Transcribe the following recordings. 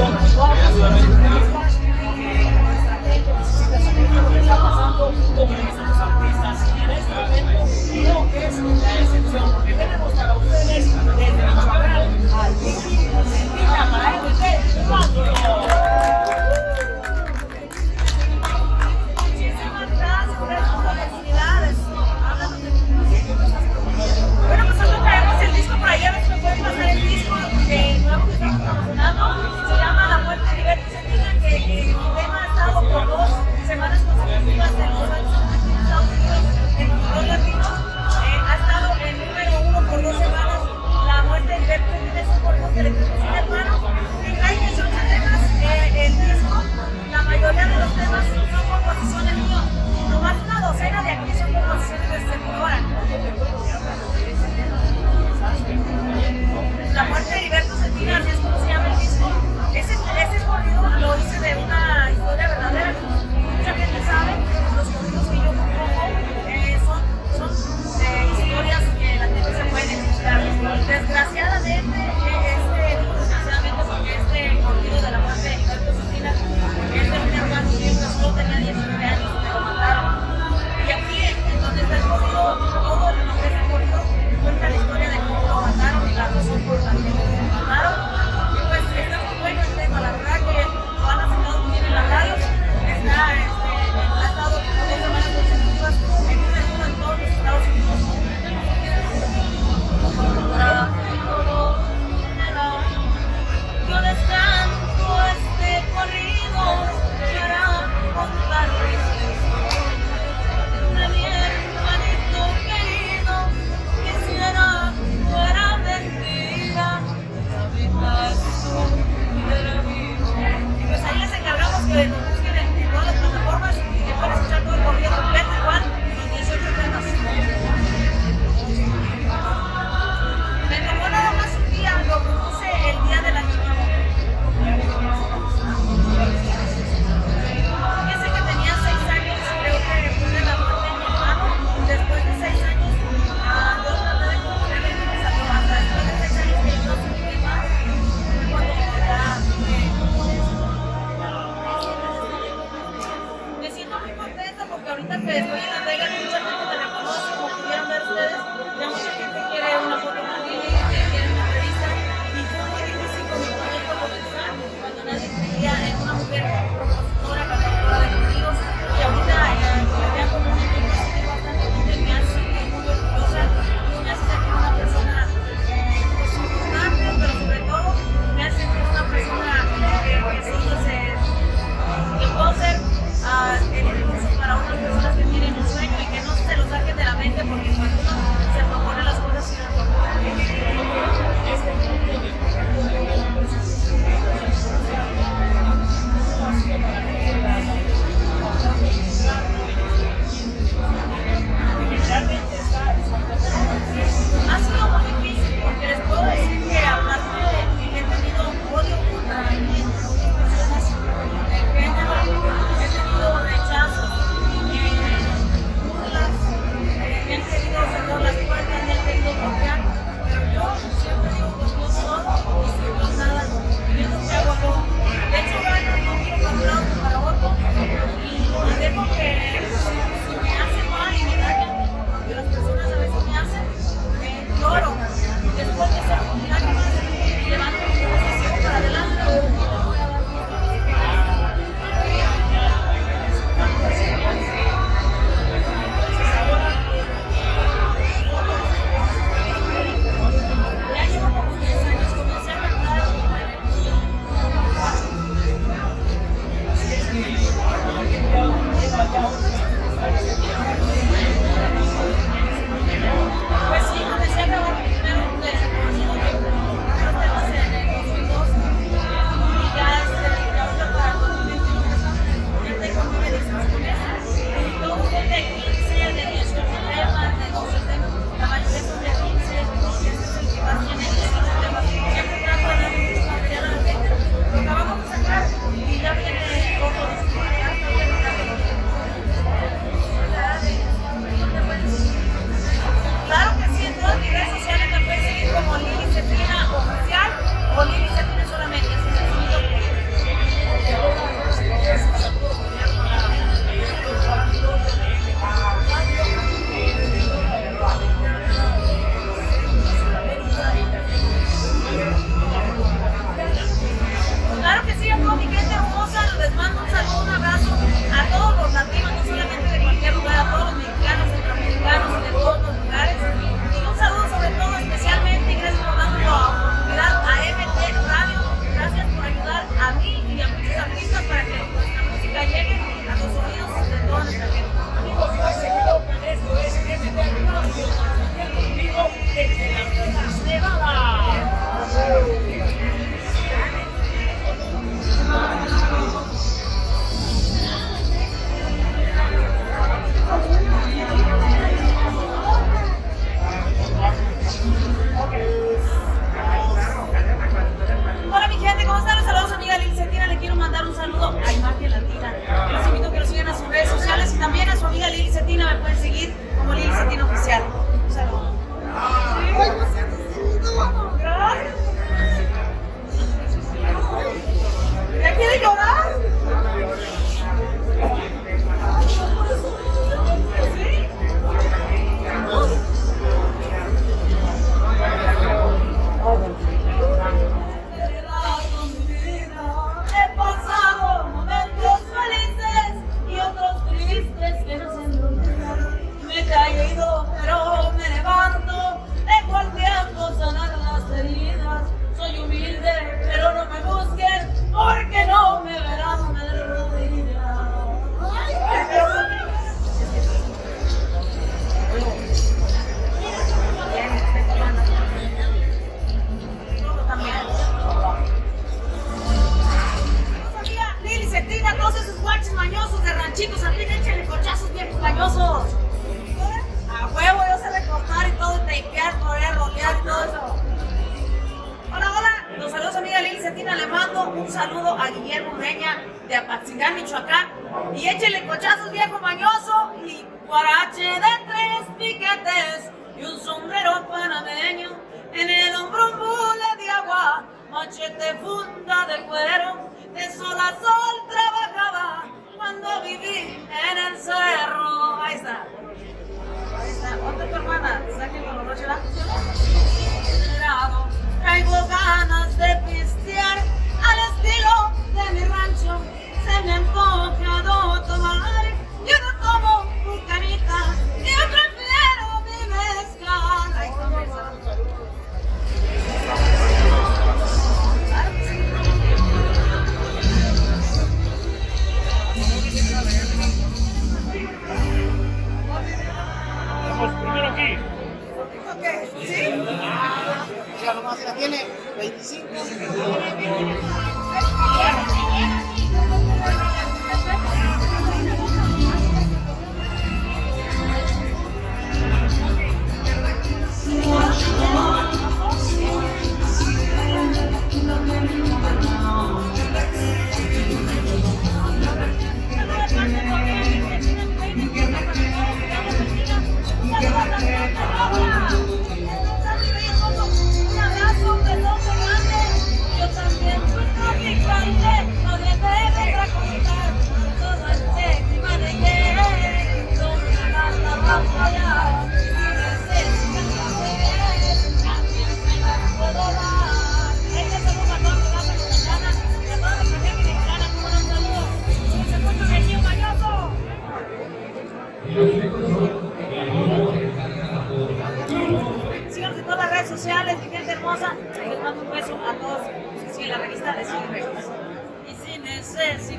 La muerte de Heriberto Cetina, así es como se llama un saludo a Guillermo Ureña de Apatzingán, Michoacán. Y échele cochazos viejo mañoso y guarache de tres piquetes y un sombrero panameño. En el hombro un bule de agua, machete funda de cuero. De sol a sol trabajaba cuando viví en el cerro. Ahí está. Ahí está. ¿Dónde tu hermana? Sáquenlo, los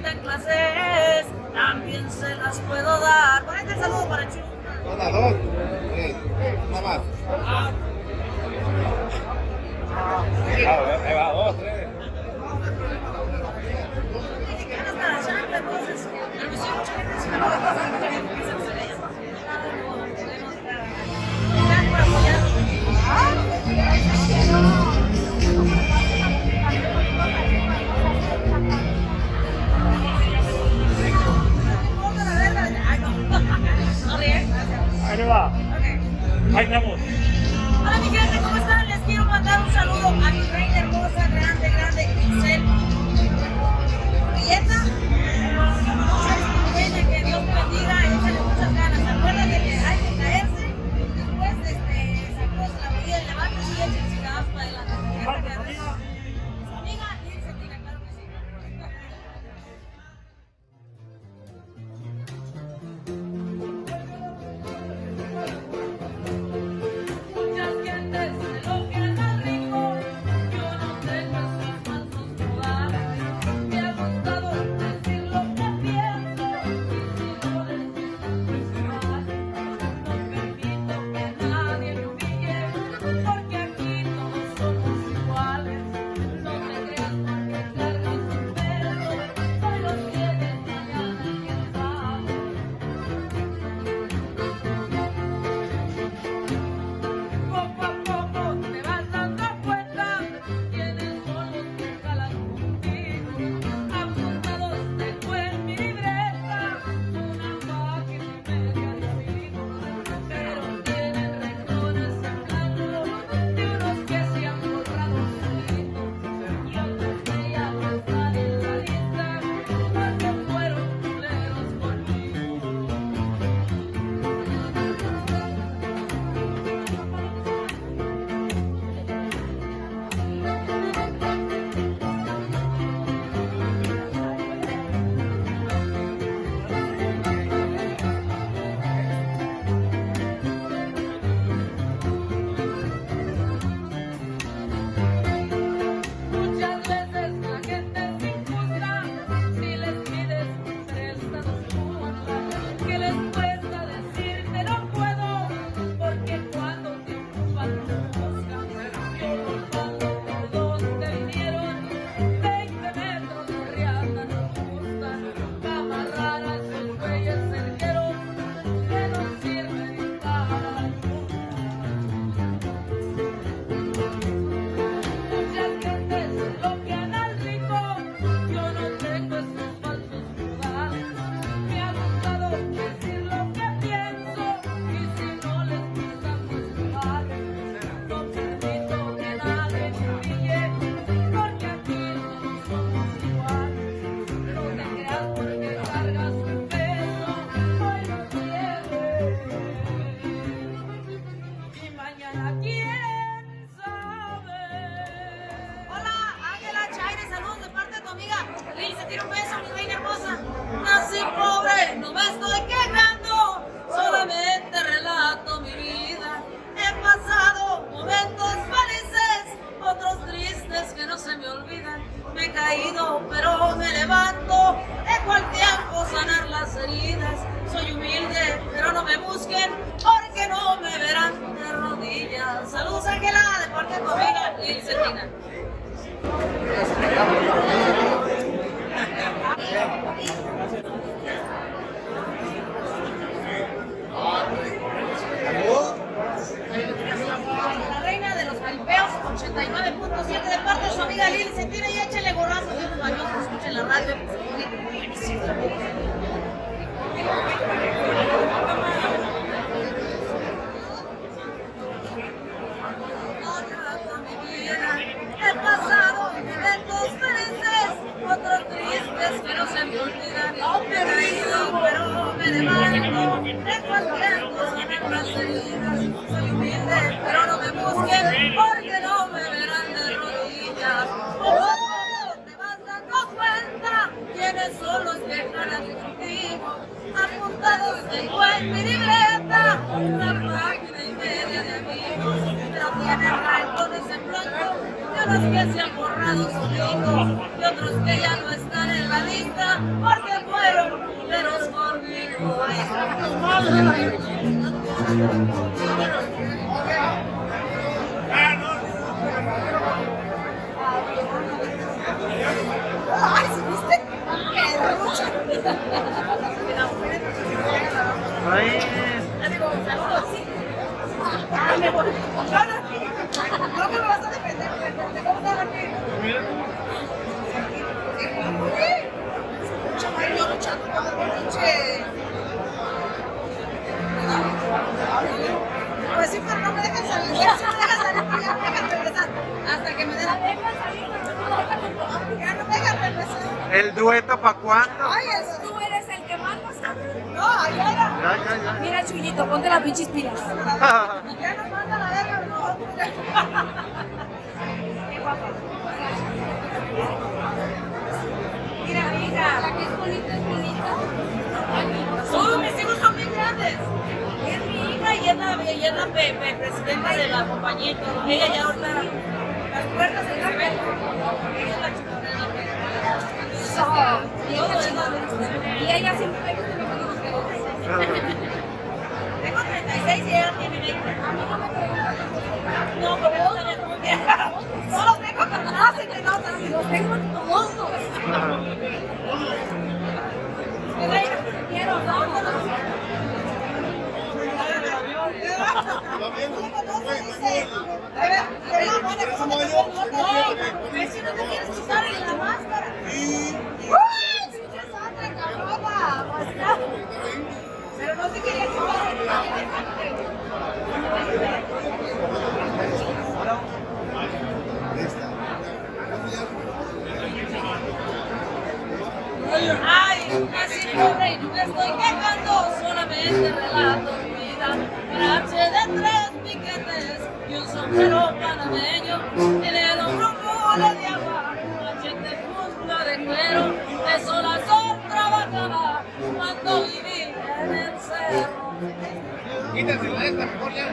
necesitan clases, también se las puedo dar. Por este el saludo para Chulo. Ahí estamos. Hola mi gente, ¿cómo están? Les quiero mandar un saludo a mi reina hermosa, grande, grande, reina, que Dios bendiga. 89.7 de parte de su amiga Lili Cetina y échenle gorrazos de los baños, escuchen la radio. Porque fueron culeros conmigo. Ay, ¿sí viste? ¡Qué sí. Ay, vas a defender, ¿El dueto para cuándo? Ay, eso. Tú eres el que mandas. No, era. Ya, ya, ya. Mira, Chuyito, ponte las pinches pilas. Ya nos manda la verga, no. Qué guapa. Mira, mira. La que es bonita es bonita. Todos mis hijos son bien grandes. Es mi hija y es la, y es la pe- pe- presidenta de la compañía. Ella ya ahorita las puertas se ven. Ella es la chica de la Y ella siempre me gusta. Tengo 36 y ella tiene 20. No, vieja. No los tengo te. Los todos. Quiero, no no se quería Ay, así pobre y no estoy quejando, solamente relato y un sombrero panameño, en el hombro un mole de agua, machete punta de cuero, de sol a trabajaba cuando viví en el cerro. Mejor ya.